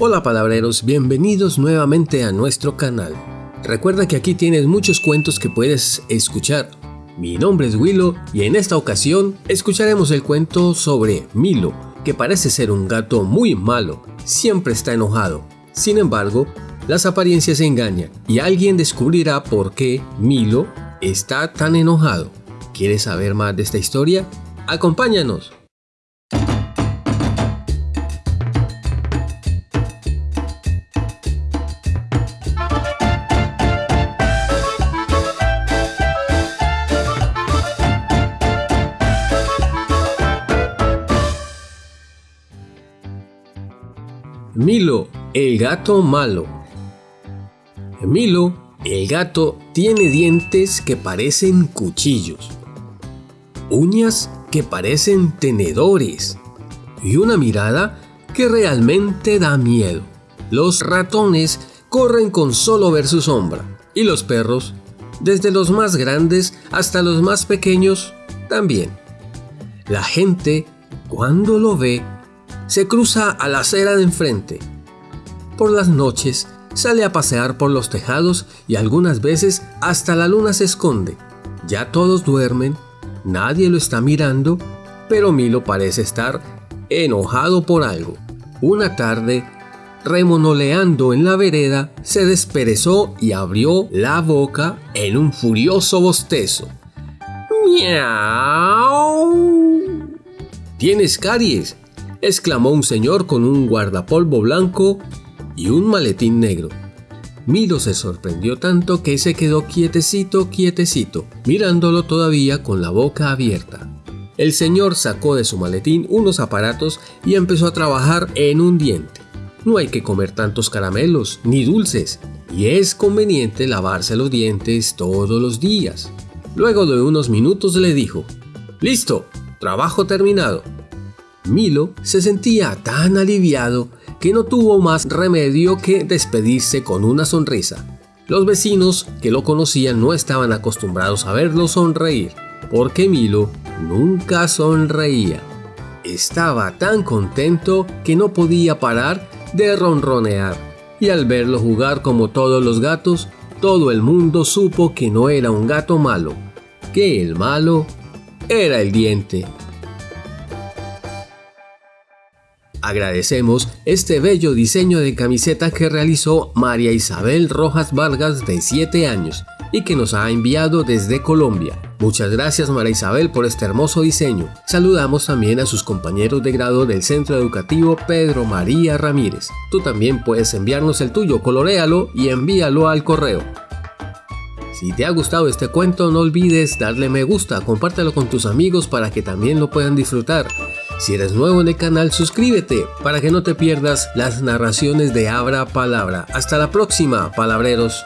Hola palabreros, bienvenidos nuevamente a nuestro canal. Recuerda que aquí tienes muchos cuentos que puedes escuchar. Mi nombre es Willow y en esta ocasión escucharemos el cuento sobre Milo, que parece ser un gato muy malo, siempre está enojado. Sin embargo, las apariencias engañan y alguien descubrirá por qué Milo está tan enojado. ¿Quieres saber más de esta historia? ¡Acompáñanos! Milo, el gato malo. Milo, el gato, tiene dientes que parecen cuchillos, uñas que parecen tenedores y una mirada que realmente da miedo. Los ratones corren con solo ver su sombra y los perros, desde los más grandes hasta los más pequeños, también. La gente, cuando lo ve, se cruza a la acera de enfrente. Por las noches sale a pasear por los tejados y algunas veces hasta la luna se esconde. Ya todos duermen, nadie lo está mirando, pero Milo parece estar enojado por algo. Una tarde, remonoleando en la vereda, se desperezó y abrió la boca en un furioso bostezo. ¡Miau! ¿Tienes caries? Exclamó un señor con un guardapolvo blanco y un maletín negro. Milo se sorprendió tanto que se quedó quietecito, quietecito, mirándolo todavía con la boca abierta. El señor sacó de su maletín unos aparatos y empezó a trabajar en un diente. No hay que comer tantos caramelos ni dulces y es conveniente lavarse los dientes todos los días. Luego de unos minutos le dijo, Listo, trabajo terminado. Milo se sentía tan aliviado que no tuvo más remedio que despedirse con una sonrisa. Los vecinos que lo conocían no estaban acostumbrados a verlo sonreír, porque Milo nunca sonreía. Estaba tan contento que no podía parar de ronronear, y al verlo jugar como todos los gatos, todo el mundo supo que no era un gato malo, que el malo era el diente. Agradecemos este bello diseño de camiseta que realizó María Isabel Rojas Vargas de 7 años y que nos ha enviado desde Colombia. Muchas gracias María Isabel por este hermoso diseño. Saludamos también a sus compañeros de grado del Centro Educativo Pedro María Ramírez. Tú también puedes enviarnos el tuyo, coloréalo y envíalo al correo. Si te ha gustado este cuento no olvides darle me gusta, compártelo con tus amigos para que también lo puedan disfrutar. Si eres nuevo en el canal, suscríbete para que no te pierdas las narraciones de Abra Palabra. Hasta la próxima, palabreros.